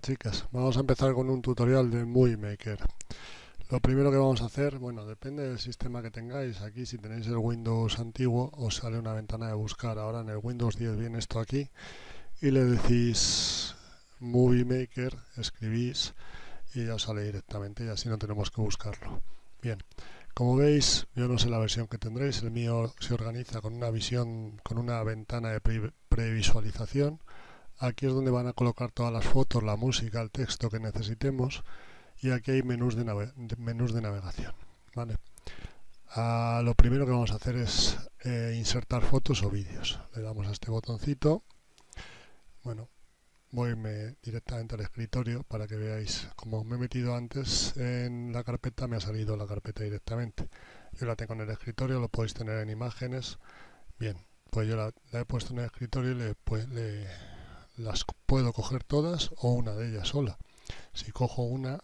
chicas, vamos a empezar con un tutorial de Movie Maker. Lo primero que vamos a hacer, bueno, depende del sistema que tengáis. Aquí si tenéis el Windows antiguo os sale una ventana de buscar. Ahora en el Windows 10 viene esto aquí y le decís Movie Maker, escribís y ya os sale directamente y así no tenemos que buscarlo. Bien, como veis, yo no sé la versión que tendréis, el mío se organiza con una visión, con una ventana de previsualización. Aquí es donde van a colocar todas las fotos, la música, el texto que necesitemos y aquí hay menús de, menús de navegación. ¿vale? Ah, lo primero que vamos a hacer es eh, insertar fotos o vídeos. Le damos a este botoncito. Bueno, voy directamente al escritorio para que veáis como me he metido antes en la carpeta me ha salido la carpeta directamente yo la tengo en el escritorio lo podéis tener en imágenes bien pues yo la, he puesto en el escritorio y le, pues, le, las puedo coger todas o una de ellas sola. Si cojo una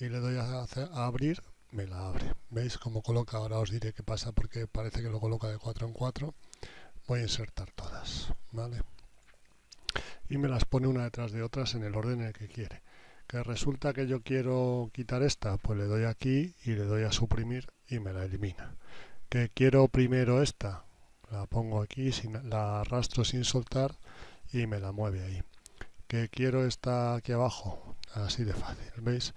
y le doy a, abrir, me la abre. ¿Veis cómo coloca? Ahora os diré qué pasa porque parece que lo coloca de 4 en 4. Voy a insertar todas, ¿vale? Y me las pone una detrás de otras en el orden en el que quiere. Que resulta que yo quiero quitar esta, pues le doy aquí y le doy a suprimir y me la elimina. Que quiero primero esta, la pongo aquí, sin, la arrastro sin soltar y me la mueve ahí. Que quiero esta aquí abajo, así de fácil, ¿veis?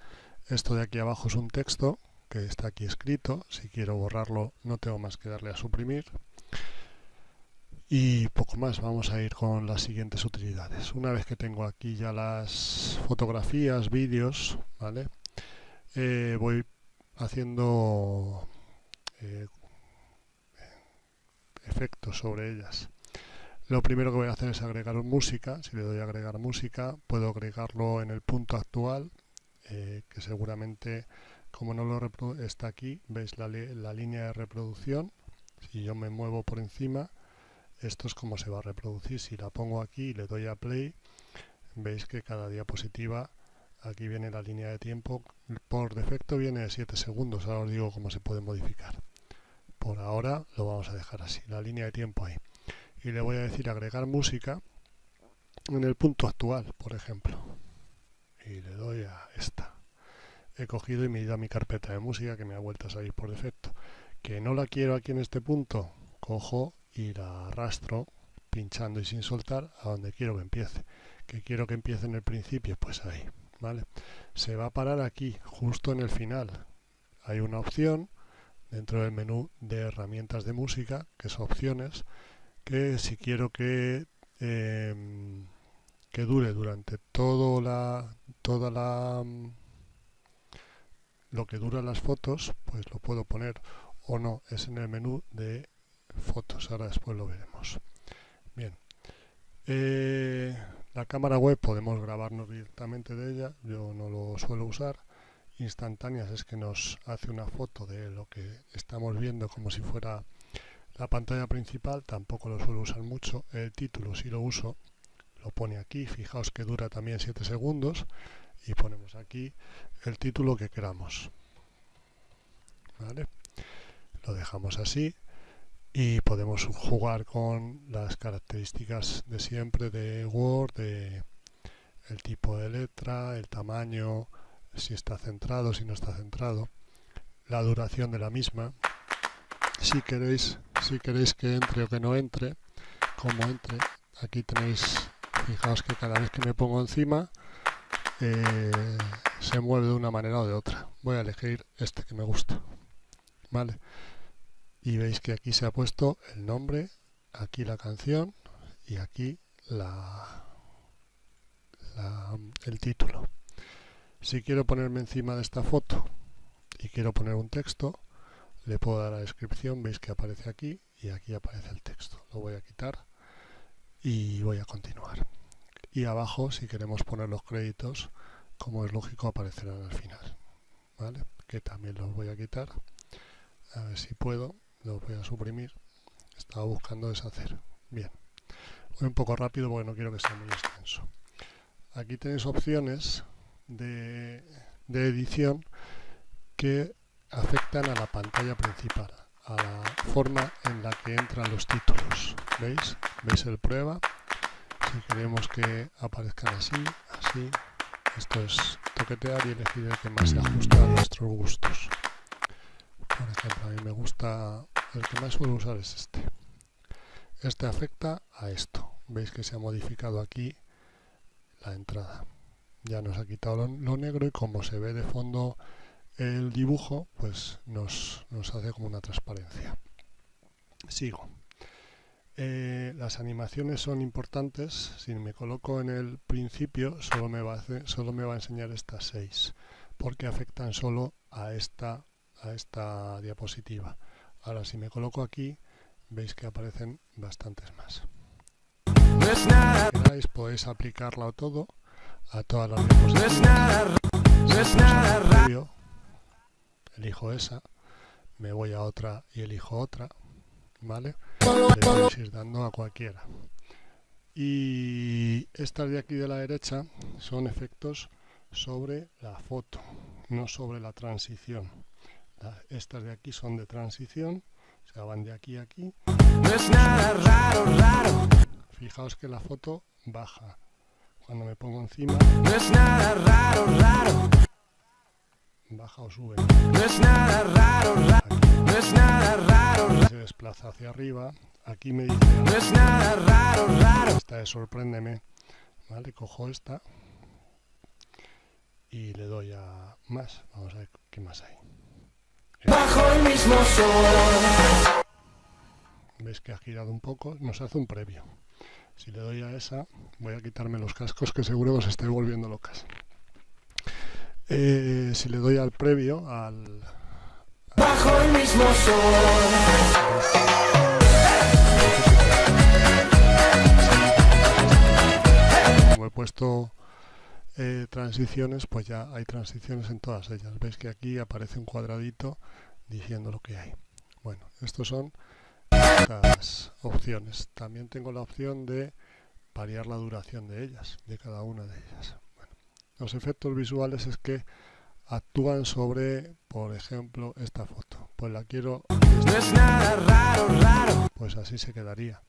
Esto de aquí abajo es un texto que está aquí escrito, si quiero borrarlo no tengo más que darle a suprimir. Y poco más, vamos a ir con las siguientes utilidades. Una vez que tengo aquí ya las fotografías, vídeos, ¿vale? Eh, voy haciendo eh, efectos sobre ellas. Lo primero que voy a hacer es agregar música. Si le doy a agregar música, puedo agregarlo en el punto actual, eh, que seguramente, como no lo está aquí, veis la, la línea de reproducción. Si yo me muevo por encima, esto es como se va a reproducir. Si la pongo aquí y le doy a play, veis que cada diapositiva, aquí viene la línea de tiempo. Por defecto viene de 7 segundos. Ahora os digo cómo se puede modificar. Por ahora lo vamos a dejar así, la línea de tiempo ahí y le voy a decir agregar música en el punto actual, por ejemplo. Y le doy a esta. He cogido y me he ido a mi carpeta de música que me ha vuelto a salir por defecto. Que no la quiero aquí en este punto, cojo y la arrastro pinchando y sin soltar a donde quiero que empiece. Que quiero que empiece en el principio, pues ahí. ¿vale? Se va a parar aquí, justo en el final. Hay una opción dentro del menú de herramientas de música, que son opciones, que si quiero que em, que dure durante todo la toda la mm, lo que duran las fotos pues lo puedo poner o no. Es en el menú de fotos. Ahora después lo veremos. Bien. Eh, la cámara web podemos grabarnos directamente de ella. Yo no lo suelo usar. Instantáneas es que nos hace una foto de lo que estamos viendo como si fuera la pantalla principal tampoco lo suelo usar mucho. El título si lo uso, lo pone aquí. Fijaos que dura también 7 segundos. Y ponemos aquí el título que queramos. Lo dejamos así. Y podemos jugar con las características de siempre de Word, de el tipo de letra, el tamaño, si está centrado, si no está centrado, la duración de la misma. Si queréis si queréis que entre o que no entre, como entre, aquí tenéis, fijaos que cada vez que me pongo encima, eh, se mueve de una manera o de otra. Voy a elegir este que me gusta. ¿Vale? Y veis que aquí se ha puesto el nombre, aquí la canción y aquí la, el título. Si quiero ponerme encima de esta foto y quiero poner un texto, le puedo dar la descripción, veis que aparece aquí y aquí aparece el texto. Lo voy a quitar y voy a continuar. Y abajo, si queremos poner los créditos, como es lógico, aparecerán al final. ¿Vale? Que también los voy a quitar. A ver si puedo, los voy a suprimir. Estaba buscando deshacer. Bien. Voy un poco rápido porque no quiero que sea muy extenso. Aquí tenéis opciones de, de edición que afectan a la pantalla principal, a la forma en la que entran los títulos. ¿Veis? ¿Veis el prueba? Si queremos que aparezcan así, así, esto es toquetear y elegir el que más se ajusta a nuestros gustos. Por ejemplo, a mí me gusta, el que más suelo usar es este. Este afecta a esto. Veis que se ha modificado aquí la entrada. Ya nos ha quitado lo, negro y como se ve de fondo el dibujo, pues nos, nos hace como una transparencia. Sigo. Eh, las animaciones son importantes. Si me coloco en el principio, solo me va a, solo me va a enseñar estas seis, porque afectan solo a esta, a esta diapositiva. Ahora, si me coloco aquí, veis que aparecen bastantes más. Si podéis aplicarla a todo, a todas las diapositivas. Elijo esa, me voy a otra y elijo otra, ¿vale? Le podéis ir dando a cualquiera. Y estas de aquí de la derecha son efectos sobre la foto, no sobre la transición. Estas de aquí son de transición, o sea, van de aquí a aquí. Fijaos que la foto baja. Cuando me pongo encima, baja o sube. Se desplaza hacia arriba. Aquí me dice... Esta es sorpréndeme. Vale, cojo esta. Y le doy a más. Vamos a ver qué más hay. Bajo el mismo sol. Ves que ha girado un poco. Nos hace un previo. Si le doy a esa, voy a quitarme los cascos que seguro os estoy volviendo locas. Eh, si le doy al previo, al... Bajo el mismo sol. Como he puesto eh, transiciones, pues ya hay transiciones en todas ellas. Veis que aquí aparece un cuadradito diciendo lo que hay. Bueno, estos son las opciones. También tengo la opción de variar la duración de ellas, de cada una de ellas. Los efectos visuales es que actúan sobre, por ejemplo, esta foto. Pues la quiero... Pues así se quedaría.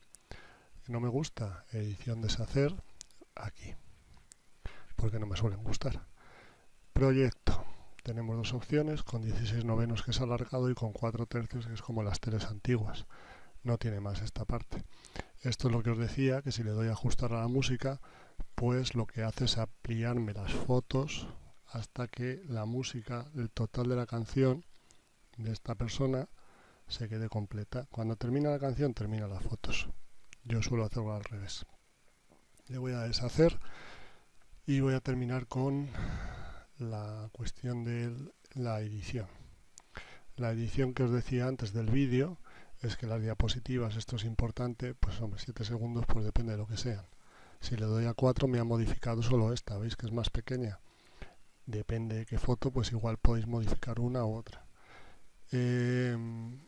No me gusta edición deshacer aquí, porque no me suelen gustar. Proyecto. Tenemos dos opciones, con 16 novenos que es alargado y con 4 tercios que es como las teles antiguas. No tiene más esta parte. Esto es lo que os decía, que si le doy a ajustar a la música, pues lo que hace es ampliarme las fotos hasta que la música, el total de la canción de esta persona se quede completa. Cuando termina la canción, termina las fotos. Yo suelo hacerlo al revés. Le voy a deshacer y voy a terminar con la cuestión de la edición. La edición que os decía antes del vídeo es que las diapositivas, esto es importante, pues hombre, 7 segundos pues depende de lo que sean. Si le doy a 4 me ha modificado solo esta, veis que es más pequeña. Depende de qué foto, pues igual podéis modificar una u otra. Em,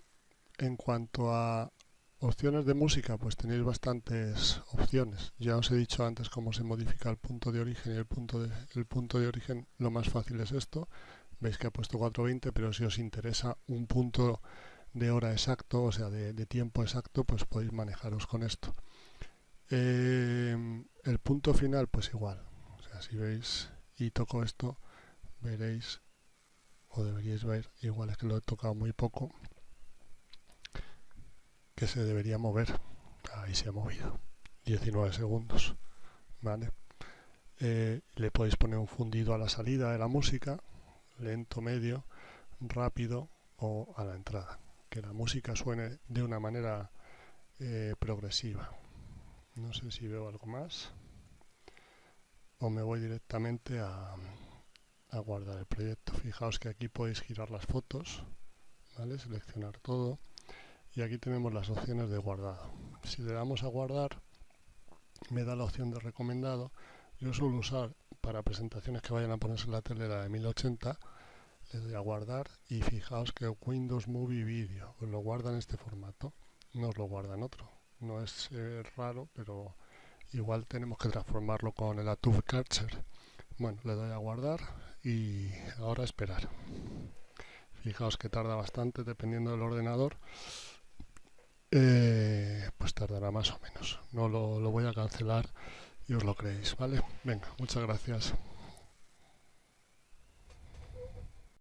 en cuanto a opciones de música, pues tenéis bastantes opciones. Ya os he dicho antes cómo se modifica el punto de origen y el punto de, el punto de origen lo más fácil es esto. Veis que ha puesto 420, pero si os interesa un punto de hora exacto, o sea, de, tiempo exacto, pues podéis manejaros con esto. Em, el punto final, pues igual. Si veis y toco esto, veréis, o deberíais ver, igual es que lo he tocado muy poco, que se debería mover. Ahí se ha movido. 19 segundos. ¿Vale? Eh, le podéis poner un fundido a la salida de la música, lento, medio, rápido o a la entrada. Que la música suene de una manera eh, progresiva. No sé si veo algo más. O me voy directamente a, guardar el proyecto. Fijaos que aquí podéis girar las fotos, ¿vale? seleccionar todo y aquí tenemos las opciones de guardado. Si le damos a guardar, me da la opción de recomendado. Yo suelo usar para presentaciones que vayan a ponerse en la tele la de 1080, le doy a guardar y fijaos que Windows Movie Video os lo guarda en este formato, no os lo guarda en otro no es eh, raro, pero igual tenemos que transformarlo con el Atube Catcher. Bueno, le doy a guardar y ahora esperar. Fijaos que tarda bastante dependiendo del ordenador. Eh, pues tardará más o menos. No lo, lo voy a cancelar y os lo creéis, ¿vale? Venga, muchas gracias.